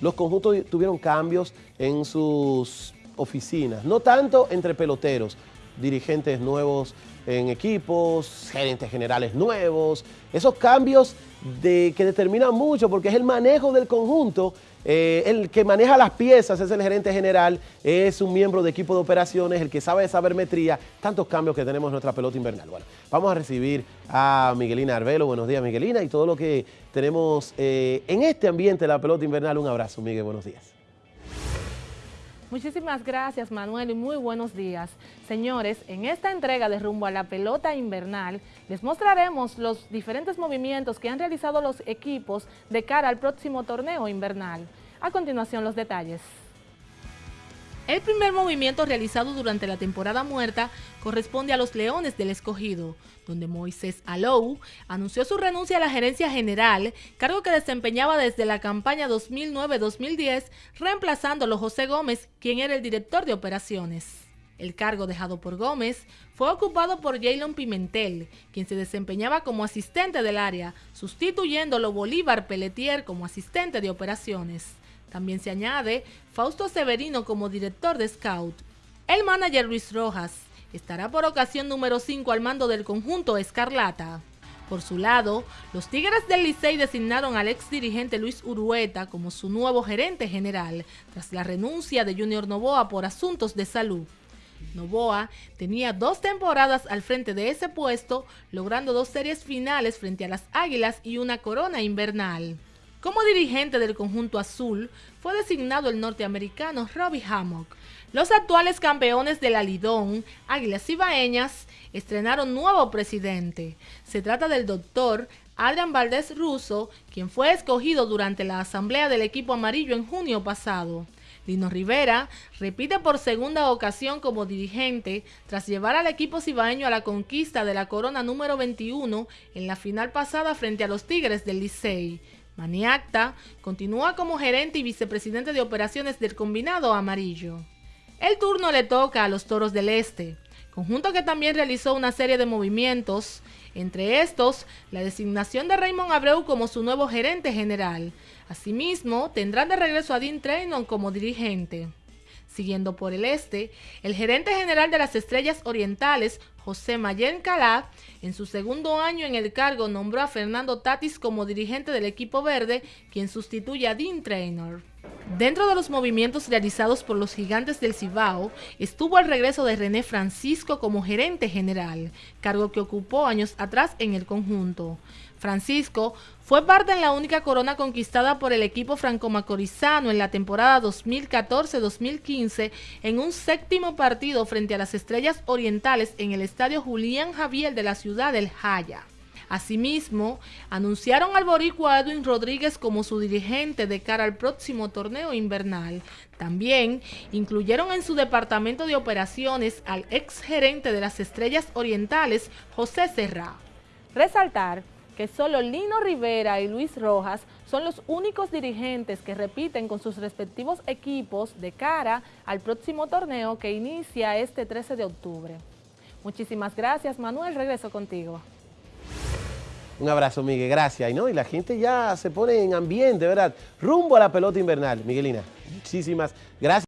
los conjuntos tuvieron cambios en sus oficinas, no tanto entre peloteros, dirigentes nuevos en equipos, gerentes generales nuevos, esos cambios que determinan mucho porque es el manejo del conjunto, eh, el que maneja las piezas es el gerente general, es un miembro de equipo de operaciones, el que sabe de sabermetría, tantos cambios que tenemos en nuestra pelota invernal. Bueno, vamos a recibir a Miguelina Arbelo, buenos días Miguelina, y todo lo que tenemos eh, en este ambiente de la pelota invernal, un abrazo Miguel, buenos días. Muchísimas gracias Manuel y muy buenos días. Señores, en esta entrega de Rumbo a la Pelota Invernal les mostraremos los diferentes movimientos que han realizado los equipos de cara al próximo torneo invernal. A continuación los detalles. El primer movimiento realizado durante la temporada muerta corresponde a los Leones del Escogido, donde Moisés Alou anunció su renuncia a la gerencia general, cargo que desempeñaba desde la campaña 2009-2010, reemplazándolo José Gómez, quien era el director de operaciones. El cargo dejado por Gómez fue ocupado por Jaylon Pimentel, quien se desempeñaba como asistente del área, sustituyéndolo Bolívar Pelletier como asistente de operaciones. También se añade Fausto Severino como director de Scout. El manager Luis Rojas estará por ocasión número 5 al mando del conjunto Escarlata. Por su lado, los Tigres del Licey designaron al ex dirigente Luis Urueta como su nuevo gerente general, tras la renuncia de Junior Novoa por asuntos de salud. Novoa tenía dos temporadas al frente de ese puesto, logrando dos series finales frente a las Águilas y una corona invernal. Como dirigente del conjunto azul, fue designado el norteamericano Robbie Hammock. Los actuales campeones del Alidón, Águilas Ibaeñas, estrenaron nuevo presidente. Se trata del doctor Adrian Valdés Russo, quien fue escogido durante la asamblea del equipo amarillo en junio pasado. Lino Rivera repite por segunda ocasión como dirigente tras llevar al equipo cibaeño a la conquista de la corona número 21 en la final pasada frente a los Tigres del Licey. Maniacta continúa como gerente y vicepresidente de operaciones del combinado amarillo. El turno le toca a los Toros del Este, conjunto que también realizó una serie de movimientos, entre estos la designación de Raymond Abreu como su nuevo gerente general. Asimismo, tendrán de regreso a Dean Trainon como dirigente. Siguiendo por el este, el gerente general de las Estrellas Orientales, José Mayen Calá, en su segundo año en el cargo nombró a Fernando Tatis como dirigente del equipo verde, quien sustituye a Dean Traynor. Dentro de los movimientos realizados por los gigantes del Cibao, estuvo el regreso de René Francisco como gerente general, cargo que ocupó años atrás en el conjunto. Francisco fue parte en la única corona conquistada por el equipo franco-macorizano en la temporada 2014-2015 en un séptimo partido frente a las Estrellas Orientales en el estadio Julián Javier de la ciudad del Jaya. Asimismo, anunciaron al boricua Edwin Rodríguez como su dirigente de cara al próximo torneo invernal. También incluyeron en su departamento de operaciones al ex gerente de las Estrellas Orientales, José Serra. Resaltar que solo Lino Rivera y Luis Rojas son los únicos dirigentes que repiten con sus respectivos equipos de cara al próximo torneo que inicia este 13 de octubre. Muchísimas gracias, Manuel. Regreso contigo. Un abrazo, Miguel, gracias. Y, ¿no? y la gente ya se pone en ambiente, ¿verdad? Rumbo a la pelota invernal. Miguelina, muchísimas gracias.